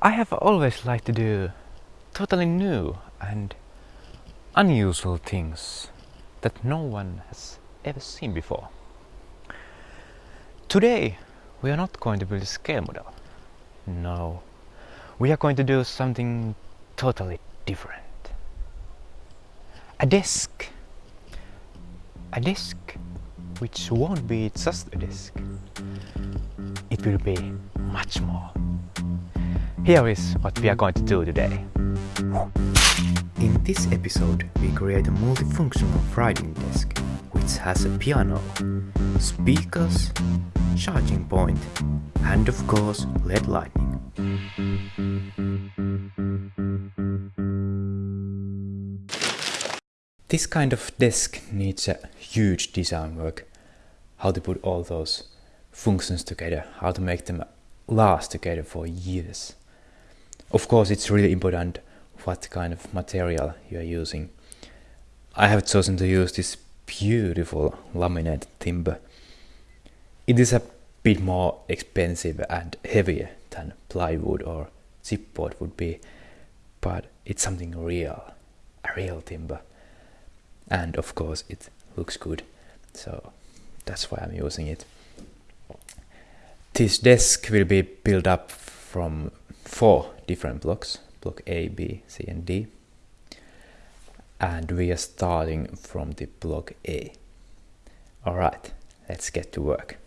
I have always liked to do totally new and unusual things that no one has ever seen before. Today we are not going to build a scale model. No, we are going to do something totally different. A desk. A desk which won't be just a desk. It will be much more. Here is what we are going to do today. In this episode, we create a multifunctional writing desk which has a piano, speakers, charging point, and of course LED lighting. This kind of desk needs a huge design work. How to put all those functions together, how to make them last together for years. Of course, it's really important what kind of material you are using. I have chosen to use this beautiful laminate timber. It is a bit more expensive and heavier than plywood or chipboard would be, but it's something real, a real timber. And of course, it looks good, so that's why I'm using it. This desk will be built up from four different blocks, block A, B, C and D. And we are starting from the block A. Alright, let's get to work.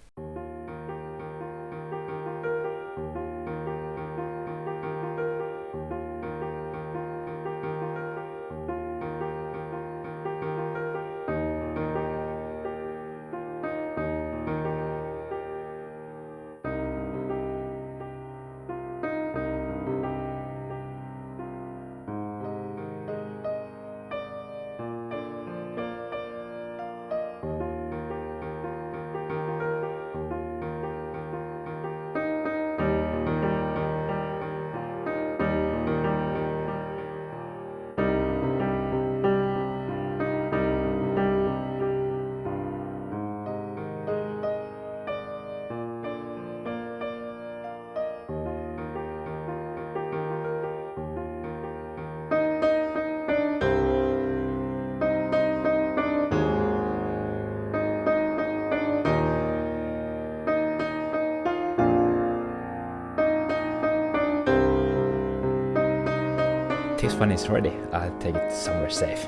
This one is ready, I'll take it somewhere safe.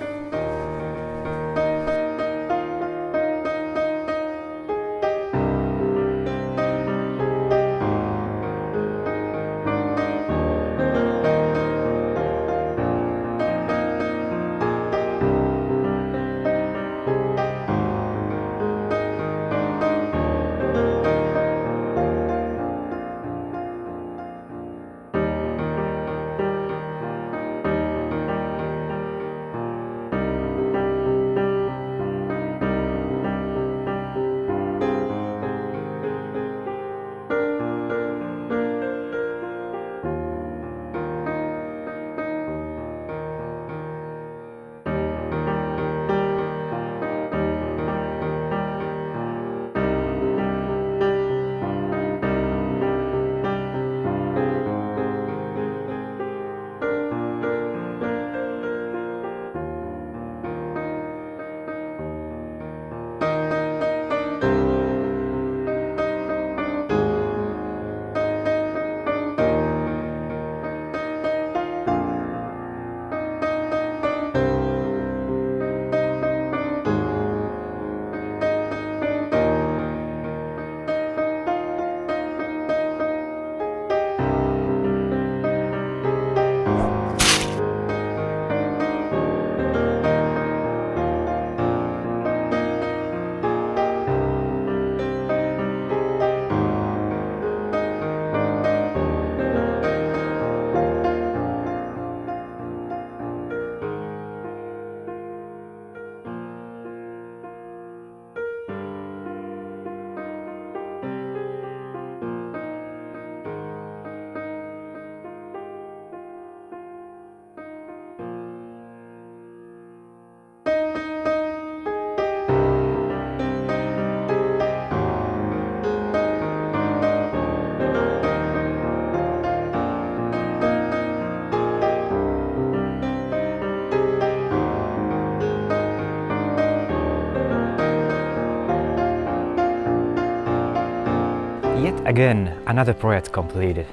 Yet again, another project completed,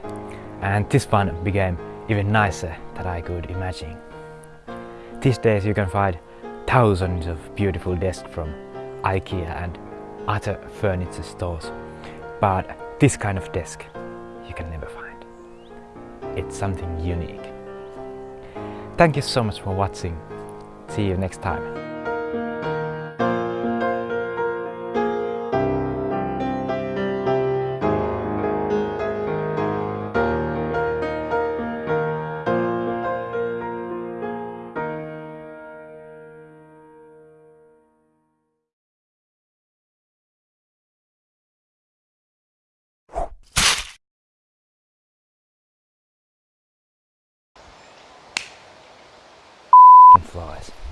and this one became even nicer than I could imagine. These days you can find thousands of beautiful desks from IKEA and other furniture stores, but this kind of desk you can never find. It's something unique. Thank you so much for watching. See you next time. Flies.